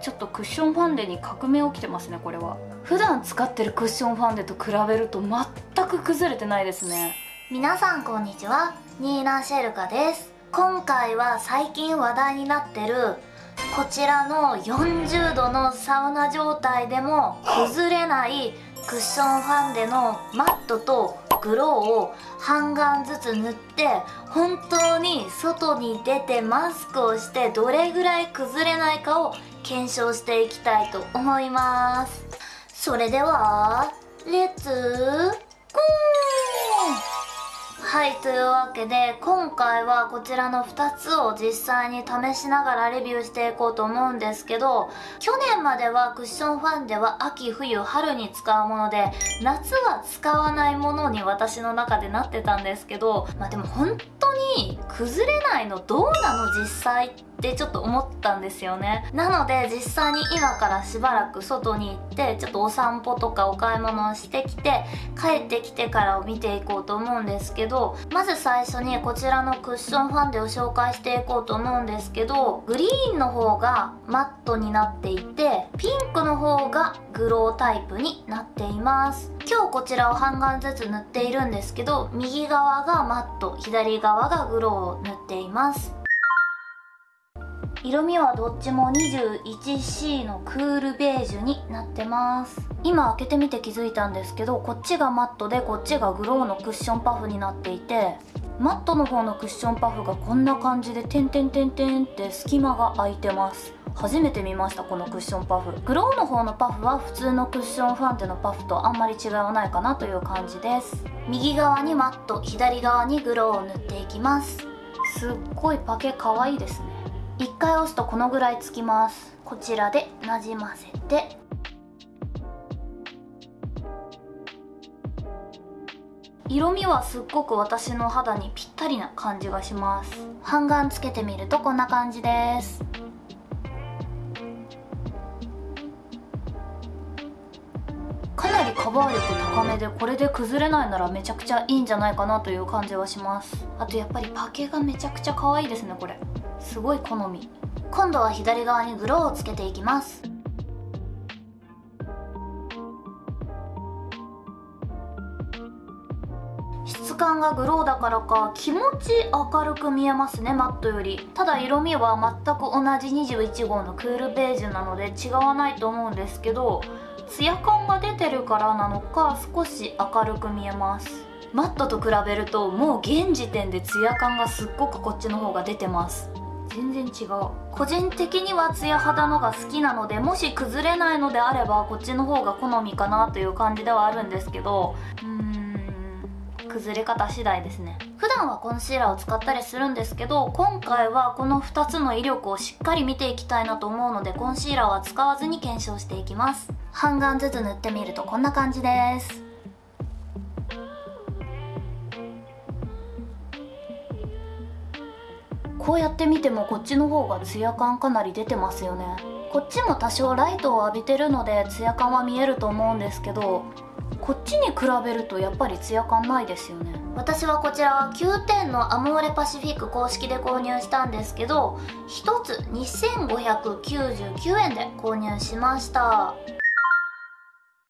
ちょっとクッションファンデに革命起きてますねこれは。普段使ってるクッションファンデと比べると全く崩れてないですね。皆さんこんにちはニーナ・シェルカです。今回は最近話題になってるこちらの40度のサウナ状態でも崩れないクッションファンデのマットとグローを半眼ずつ塗って本当に外に出てマスクをしてどれぐらい崩れないかを検証していきたいと思います。それではレッツゴーはいというわけで今回はこちらの2つを実際に試しながらレビューしていこうと思うんですけど去年まではクッションファンデは秋冬春に使うもので夏は使わないものに私の中でなってたんですけどまあでも本当当に崩れないのどうなの実際ってちょっと思ったんですよね。なので実際に今からしばらく外に行ってちょっとお散歩とかお買い物をしてきて帰ってきてからを見ていこうと思うんですけどまず最初にこちらのクッションファンデを紹介していこうと思うんですけどグリーンの方がマットになっていてピンクの方がグロータイプになっています。今日こちらを半眼ずつ塗っているんですけど右側がマット左側がグローを塗っています。色味はどっちも 21C のクールベージュになってます。今開けてみて気づいたんですけどこっちがマットでこっちがグローのクッションパフになっていてマットの方のクッションパフがこんな感じで点々点々って隙間が空いてます。初めて見ましたこのクッションパフ。グローの方のパフは普通のクッションファンデのパフとあんまり違いはないかなという感じです。右側にマット左側にグローを塗っていきます。すっごいパケ可愛いですね。1回押すとこのぐらいつきます。こちらでなじませて。色味はすっごく私の肌にぴったりな感じがします。半眼つけてみるとこんな感じです。カバー力高めでこれで崩れないならめちゃくちゃいいんじゃないかなという感じはします。あとやっぱりパケがめちゃくちゃ可愛いですねこれ。すごい好み。今度は左側にグローをつけていきます。感がグローだからか気持ち明るく見えますねマットより。ただ色味は全く同じ21号のクールベージュなので違わないと思うんですけどツヤ感が出てるからなのか少し明るく見えます。マットと比べるともう現時点でツヤ感がすっごくこっちの方が出てます。全然違う。個人的にはツヤ肌のが好きなのでもし崩れないのであればこっちの方が好みかなという感じではあるんですけどうーん。崩れ方次第ですね。普段はコンシーラーを使ったりするんですけど今回はこの2つの威力をしっかり見ていきたいなと思うのでコンシーラーは使わずに検証していきます。半眼ずつ塗ってみるとこんな感じです。こうやって見てもこっちの方がツヤ感かなり出てますよね。こっちも多少ライトを浴びてるのでツヤ感は見えると思うんですけどこっちに比べるとやっぱりツヤ感ないですよね。私はこちらは9点のアモーレパシフィック公式で購入したんですけど1つ2599円で購入しました。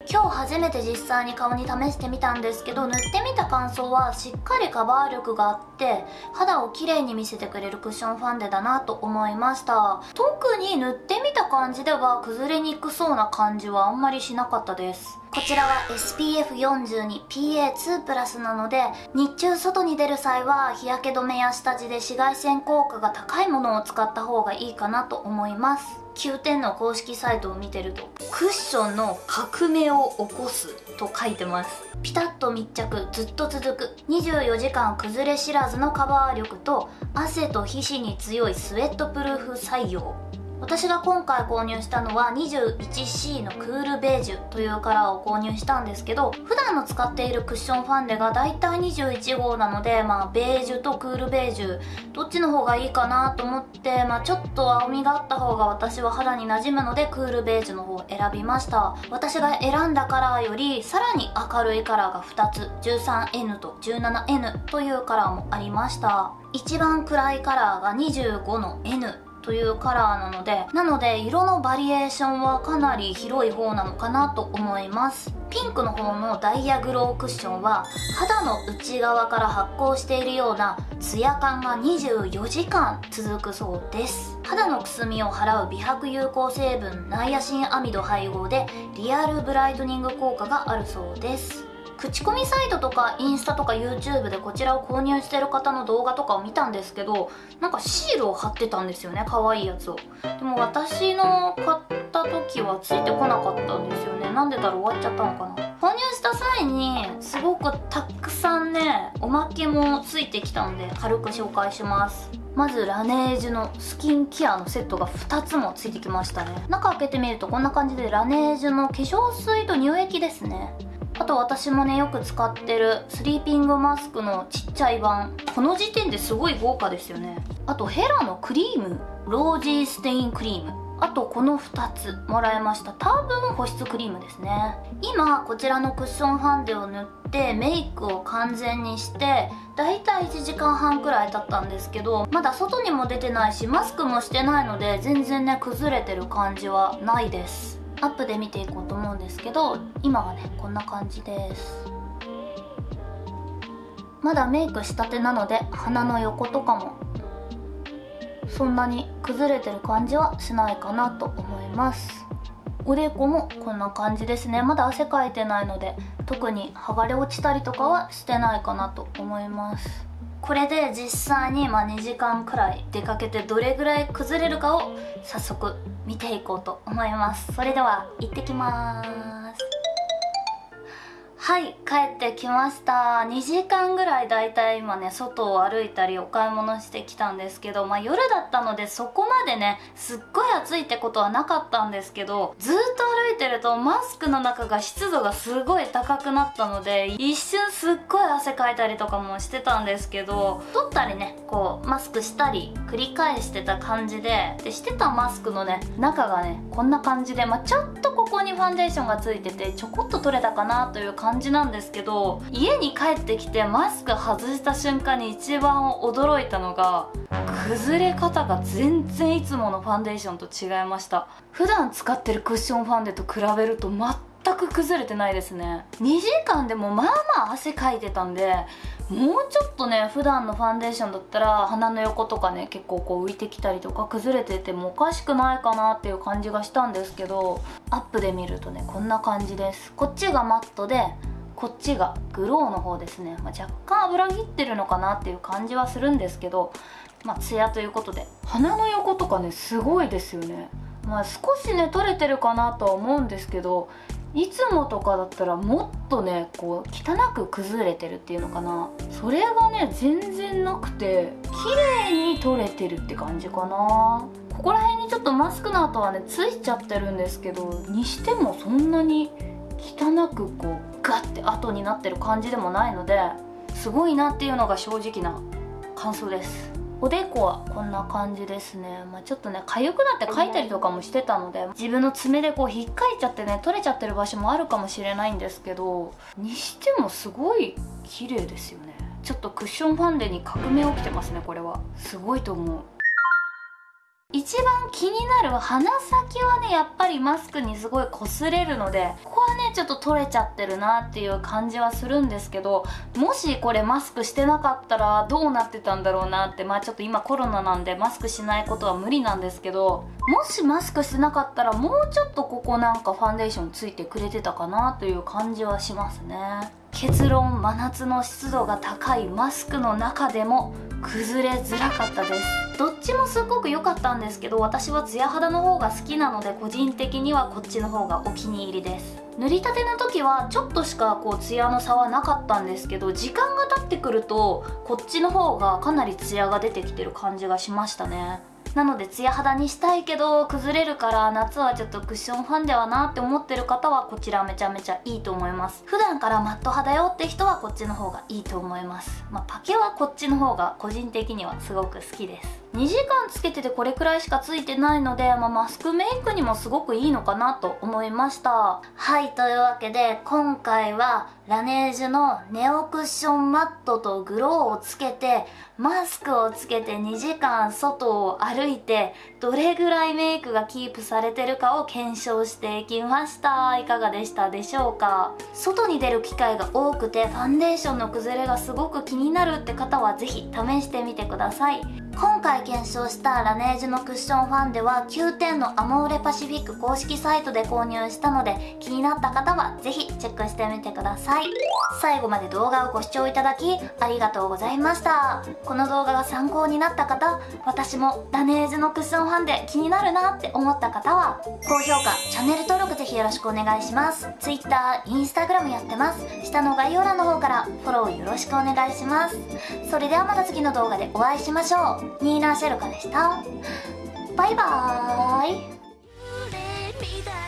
今日初めて実際に顔に試してみたんですけど塗ってみた感想はしっかりカバー力があって肌をきれいに見せてくれるクッションファンデだなと思いました。特に塗ってみた感じでは崩れにくそうな感じはあんまりしなかったです。こちらは SPF42PA2 プラスなので日中外に出る際は日焼け止めや下地で紫外線効果が高いものを使った方がいいかなと思います。9点の公式サイトを見てるとクッションの革命を起こすと書いてます。ピタッと密着ずっと続く24時間崩れ知らずのカバー力と汗と皮脂に強いスウェットプルーフ採用。私が今回購入したのは 21C のクールベージュというカラーを購入したんですけど普段の使っているクッションファンデがだいたい21号なのでまあベージュとクールベージュどっちの方がいいかなと思ってまあちょっと青みがあった方が私は肌に馴染むのでクールベージュの方を選びました。私が選んだカラーよりさらに明るいカラーが2つ 13N と 17N というカラーもありました。一番暗いカラーが25の N というカラーなのでなので色のバリエーションはかなり広い方なのかなと思います。ピンクの方のダイヤグロークッションは肌の内側から発光しているようなツヤ感が24時間続くそうです。肌のくすみを払う美白有効成分ナイアシンアミド配合でリアルブライトニング効果があるそうです。口コミサイトとかインスタとか YouTube でこちらを購入してる方の動画とかを見たんですけどなんかシールを貼ってたんですよね可愛いやつを。でも私の買った時はついてこなかったんですよね。なんでだろう終わっちゃったのかな。購入した際にすごくたくさんねおまけもついてきたので軽く紹介します。まずラネージュのスキンケアのセットが2つもついてきましたね。中開けてみるとこんな感じでラネージュの化粧水と乳液ですね。あと私もねよく使ってるスリーピングマスクのちっちゃい版。この時点ですごい豪華ですよね。あとヘラのクリームロージーステインクリーム。あとこの2つもらいました。多分保湿クリームですね。今こちらのクッションファンデを塗ってメイクを完全にしてだいたい1時間半くらい経ったんですけどまだ外にも出てないしマスクもしてないので全然ね崩れてる感じはないです。アップで見ていこうと思うんですけど今はねこんな感じです。まだメイクしたてなので鼻の横とかもそんなに崩れてる感じはしないかなと思います。おでこもこんな感じですね。まだ汗かいてないので特に剥がれ落ちたりとかはしてないかなと思います。これで実際にま2時間くらい出かけてどれぐらい崩れるかを早速見ていこうと思います。それでは行ってきます。はい帰ってきました。2時間ぐらいだいたい今ね外を歩いたりお買い物してきたんですけどまあ夜だったのでそこまでねすっごい暑いってことはなかったんですけどずっと歩いてるとマスクの中が湿度がすごい高くなったので一瞬すっごい汗かいたりとかもしてたんですけど取ったりねこうマスクしたり繰り返してた感じででしてたマスクのね中がねこんな感じで、まあ、ちょっとここにファンデーションがついててちょこっと取れたかなという感じ感じなんですけど家に帰ってきてマスク外した瞬間に一番驚いたのが崩れ方が全然いつものファンデーションと違いました。普段使ってるクッションファンデと比べると全く崩れてないですね。2時間でもまあまあ汗かいてたんでもうちょっとね普段のファンデーションだったら鼻の横とかね結構こう浮いてきたりとか崩れててもおかしくないかなっていう感じがしたんですけどアップで見るとねこんな感じです。こっちがマットでこっちがグローの方ですね、まあ、若干油切ってるのかなっていう感じはするんですけどまあツヤということで鼻の横とかねすごいですよね。まあ少しね取れてるかなとは思うんですけどいつもとかだったらもっとねこう汚く崩れてるっていうのかな。それがね全然なくて綺麗に取れてるって感じかな。ここら辺にちょっとマスクの跡はねついちゃってるんですけどにしてもそんなに汚くこうガッて跡になってる感じでもないのですごいなっていうのが正直な感想です。おでこはこんな感じですね、まあ、ちょっとね痒くなって描いたりとかもしてたので自分の爪でこう引っかいちゃってね取れちゃってる場所もあるかもしれないんですけどにしてもすごい綺麗ですよね。ちょっとクッションファンデに革命起きてますねこれは。すごいと思う。一番気になる鼻先はねやっぱりマスクにすごい擦れるのでここはねちょっと取れちゃってるなっていう感じはするんですけどもしこれマスクしてなかったらどうなってたんだろうなってまあちょっと今コロナなんでマスクしないことは無理なんですけどもしマスクしてなかったらもうちょっとここなんかファンデーションついてくれてたかなという感じはしますね。結論真夏の湿度が高いマスクの中でも崩れづらかったです。どっちもすっごく良かったんですけど私はツヤ肌の方が好きなので個人的にはこっちの方がお気に入りです。塗りたての時はちょっとしかこうツヤの差はなかったんですけど時間が経ってくるとこっちの方がかなりツヤが出てきてる感じがしましたね。なのでツヤ肌にしたいけど崩れるから夏はちょっとクッションファンデはなって思ってる方はこちらめちゃめちゃいいと思います。普段からマット肌よって人はこっちの方がいいと思います。まあ、パケはこっちの方が個人的にはすごく好きです。2時間つけててこれくらいしかついてないので、まあ、マスクメイクにもすごくいいのかなと思いました。はいというわけで今回はラネージュのネオクッションマットとグローをつけてマスクをつけて2時間外を歩いてどれぐらいメイクがキープされてるかを検証していきました。いかがでしたでしょうか？外に出る機会が多くてファンデーションの崩れがすごく気になるって方は是非試してみてください。今今回検証したラネージュのクッションファンデは9点のアモーレパシフィック公式サイトで購入したので気になった方はぜひチェックしてみてください。最後まで動画をご視聴いただきありがとうございました。この動画が参考になった方私もラネージュのクッションファンデ気になるなって思った方は高評価チャンネル登録ぜひよろしくお願いします。Twitter、Instagram やってます。下の概要欄の方からフォローよろしくお願いします。それではまた次の動画でお会いしましょう。ニーナ・シェルカでした。バイバーイ。